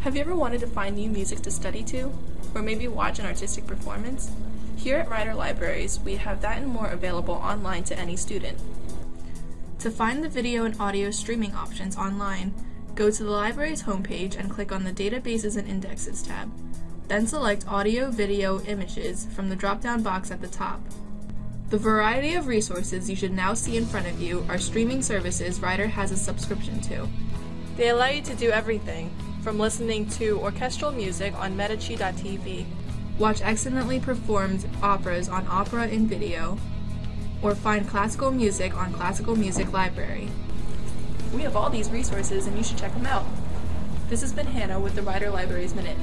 Have you ever wanted to find new music to study to? Or maybe watch an artistic performance? Here at Rider Libraries, we have that and more available online to any student. To find the video and audio streaming options online, go to the library's homepage and click on the Databases and Indexes tab. Then select Audio, Video, Images from the drop-down box at the top. The variety of resources you should now see in front of you are streaming services Rider has a subscription to. They allow you to do everything, from listening to orchestral music on Medici.tv, watch excellently performed operas on Opera in Video, or find classical music on Classical Music Library. We have all these resources and you should check them out. This has been Hannah with the Rider Libraries Minute.